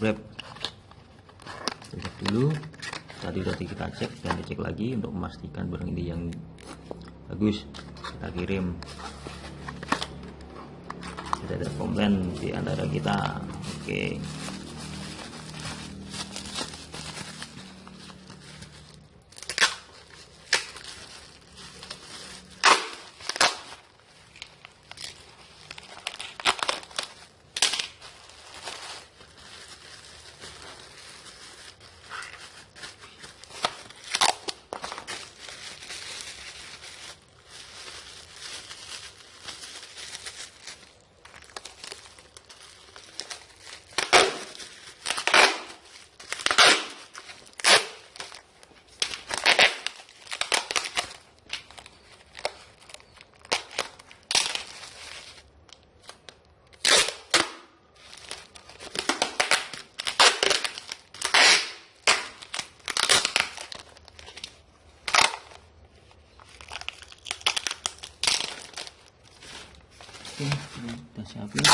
wrap cek dulu. Tadi udah kita cek dan dicek lagi untuk memastikan barang ini yang bagus. Kita kirim. Tidak ada komplain di antara kita. Oke. okay. Oke kita siapin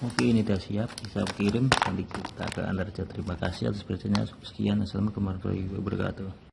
Oke ini sudah siap bisa kirim nanti kita ke Anda terima kasih atas perhatiannya. Sekian assalamualaikum warahmatullahi wabarakatuh